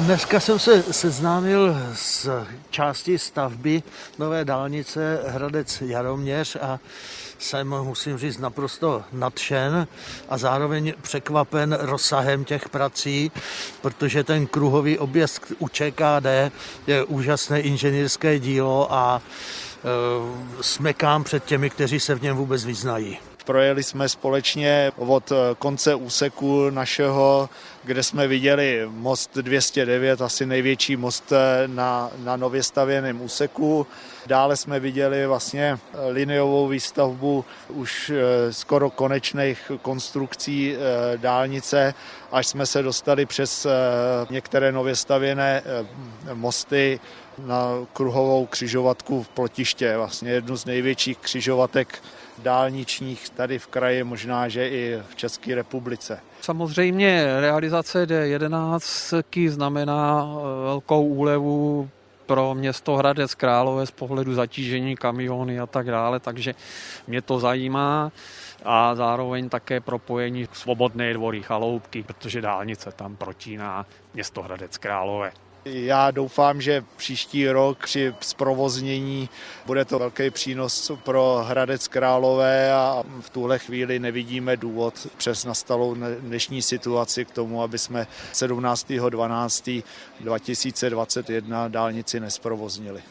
Dneska jsem se seznámil s částí stavby nové dálnice Hradec Jaroměř a jsem, musím říct, naprosto nadšen a zároveň překvapen rozsahem těch prací, protože ten kruhový objezd u ČKD je úžasné inženýrské dílo a e, smekám před těmi, kteří se v něm vůbec vyznají. Projeli jsme společně od konce úseku našeho, kde jsme viděli most 209, asi největší most na, na nově stavěném úseku. Dále jsme viděli vlastně liniovou výstavbu už eh, skoro konečných konstrukcí eh, dálnice, až jsme se dostali přes eh, některé nově stavěné mosty na kruhovou křižovatku v Plotiště, vlastně jednu z největších křižovatek dálničních tady v kraji, možná, že i v České republice. Samozřejmě realizace D11 znamená velkou úlevu pro město Hradec Králové z pohledu zatížení kamiony a tak dále, takže mě to zajímá a zároveň také propojení svobodné dvory chaloupky, protože dálnice tam protíná město Hradec Králové. Já doufám, že příští rok při zprovoznění bude to velký přínos pro Hradec Králové a v tuhle chvíli nevidíme důvod přes nastalou dnešní situaci k tomu, aby jsme 17.12.2021 dálnici nesprovoznili.